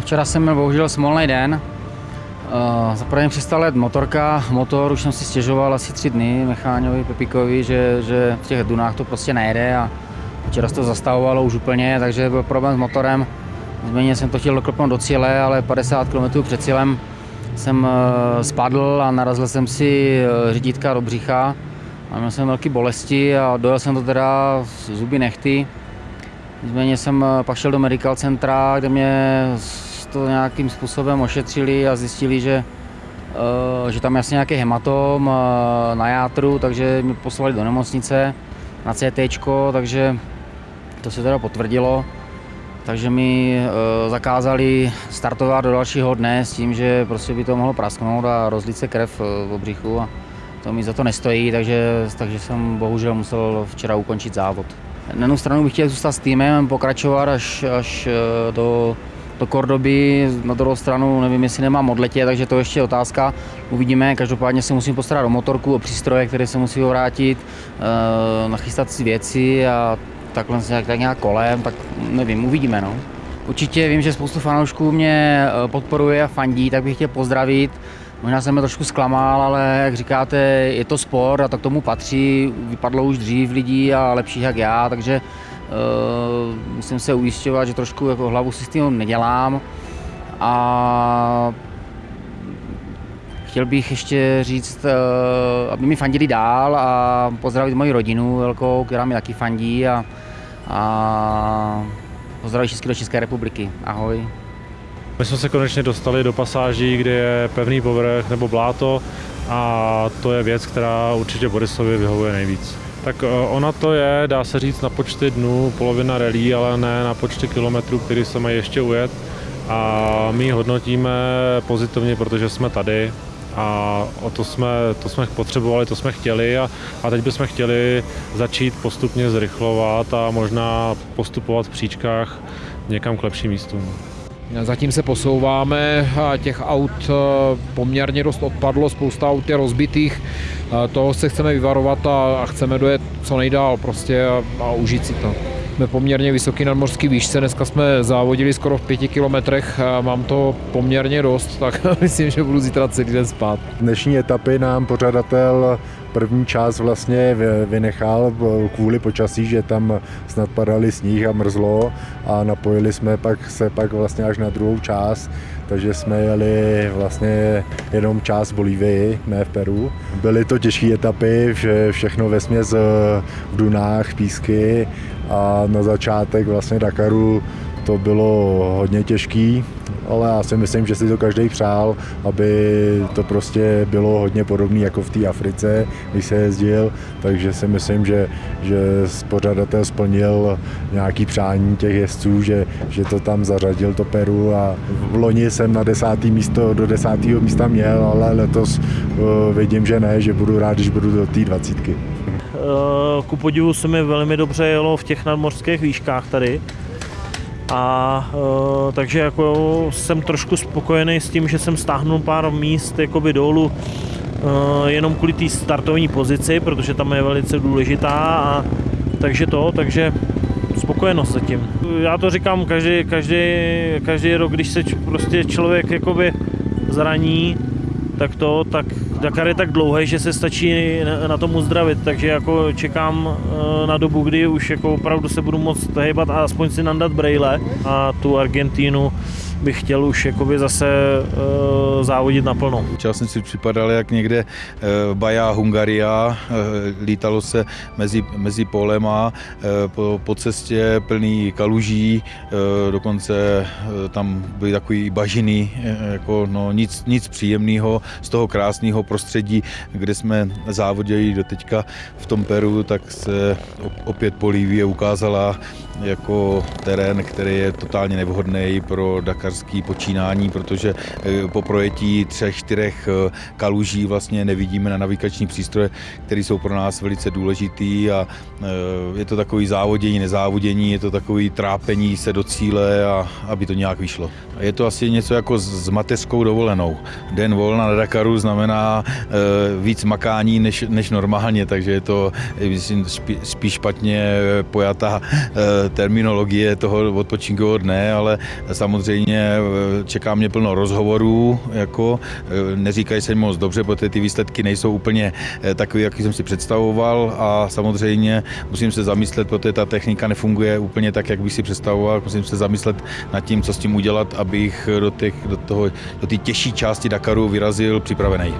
včera jsem měl bohužel smolný den. Uh, mi přestal jet motorka, motor, už jsem si stěžoval asi tři dny Mecháňovi, Pepikovi, že, že v těch dunách to prostě nejde a včera se to zastavovalo už úplně, takže byl problém s motorem. Nicméně jsem to chtěl doklopnout do cíle, ale 50 km před cílem jsem uh, spadl a narazil jsem si uh, řídítka do břicha a měl jsem velké bolesti a dojel jsem to teda zuby nechty. Nicméně jsem uh, pak šel do medical centra, kde mě to nějakým způsobem ošetřili a zjistili, že, uh, že tam je asi nějaký hematom uh, na játru, takže mě poslali do nemocnice na CT, takže to se teda potvrdilo. Takže mi zakázali startovat do dalšího dne s tím, že prostě by to mohlo prasknout a rozlít se krev v obřichu a to mi za to nestojí, takže, takže jsem bohužel musel včera ukončit závod. Na jednu stranu bych chtěl zůstat s týmem, pokračovat až, až do do Kordoby, na druhou stranu nevím, jestli nemám odletě, takže to ještě je otázka. Uvidíme, každopádně se musím postarat o motorku, o přístroje, které se musí vrátit, eh, nachystat si věci a takhle nějak, tak nějak kolem, tak nevím, uvidíme. No. Určitě vím, že spoustu fanoušků mě eh, podporuje a fandí, tak bych chtěl pozdravit. Možná jsem trošku zklamal, ale jak říkáte, je to sport a tak tomu patří. Vypadlo už dřív lidí a lepších jak já, takže Uh, musím se ujišťovat, že trošku jako hlavu si s tím nedělám. A chtěl bych ještě říct, uh, aby mi fandili dál a pozdravit moji rodinu velkou, která mi taky fandí a, a pozdravit všechny do České republiky. Ahoj. My jsme se konečně dostali do pasáží, kde je pevný povrch nebo bláto a to je věc, která určitě Borisovi vyhovuje nejvíc. Tak eh, ona to je, dá se říct, na počty dnů polovina relí, ale ne na počty kilometrů, který se mají ještě ujet. A my hodnotíme pozitivně, protože jsme tady a o to jsme, to jsme potřebovali, to jsme chtěli a, a teď bychom chtěli začít postupně zrychlovat a možná postupovat v příčkách někam k lepším místům. Zatím se posouváme těch aut eh, poměrně dost odpadlo, spousta aut je rozbitých. Eh, toho se chceme vyvarovat a, chceme dojet co nejdál prostě a, a užít si to. Jsme poměrně vysoký nadmořský výšce, dneska jsme závodili skoro v pěti kilometrech, mám to poměrně dost, tak myslím, že budu zítra celý den spát. Dnešní etapy nám pořadatel první část vlastně vynechal kvůli počasí, že tam snad padali sníh a mrzlo a napojili jsme pak se pak vlastně až na druhou část, takže jsme jeli vlastně jenom část Bolívii, ne v Peru. Byly to těžké etapy, vše, všechno ve směs v dunách, písky a na začátek vlastně Dakaru to bylo hodně těžký, ale já si myslím, že si to každý přál, aby to prostě bylo hodně podobné jako v té Africe, když se jezdil, takže si myslím, že, že pořadatel splnil nějaký přání těch jezdců, že, že to tam zařadil to Peru a v loni jsem na desátý místo, do desátého místa měl, ale letos uh, vidím, že ne, že budu rád, když budu do té dvacítky. Eh, ku podivu se mi velmi dobře jelo v těch nadmořských výškách tady. A uh, takže jako jsem trošku spokojený s tím, že jsem stáhnul pár míst jakoby dolů uh, jenom kvůli té startovní pozici, protože tam je velice důležitá a takže to, takže spokojenost zatím. Já to říkám každý, každý, každý rok, když se prostě člověk jakoby zraní, tak to, tak Dakar je tak dlouhý, že se stačí na tom uzdravit, takže jako čekám eh, na dobu, kdy už jako opravdu se budu moct hejbat a aspoň si nandat brejle a tu Argentínu bych chtěl už jakoby zase uh, závodit naplno. Čas jsem si připadal jak někde uh, Baja Hungaria, uh, lítalo se mezi, mezi polema, uh, po, po cestě plný kaluží, uh, dokonce uh, tam byly takový bažiny, uh, jako no, nic, nic příjemného z toho krásného prostředí, kde jsme závodili do teďka v tom Peru, tak se opět Bolívie ukázala jako terén, který je totálně nevhodný pro dakarský počínání, protože eh, po projetí třech, čtyřech eh, kaluží vlastně nevidíme na navigační přístroje, které jsou pro nás velice důležitý a eh, je to takový závodění, nezávodění, je to takový trápení se do cíle a aby to nějak vyšlo. Je to asi něco jako s mateřskou dovolenou. Den volna na Dakaru znamená víc makání než, než normálně, takže je to myslím, spíš špatně pojatá terminologie toho odpočinkového dne, ale samozřejmě samozřejmě čeká mě plno rozhovorů, jako eh, neříkají se moc dobře, protože ty výsledky nejsou úplně eh, takové, jaký jsem si představoval a samozřejmě musím se zamyslet, protože ta technika nefunguje úplně tak, jak bych si představoval, musím se zamyslet nad tím, co s tím udělat, abych do, těch, do toho, do té těžší části Dakaru vyrazil připravený.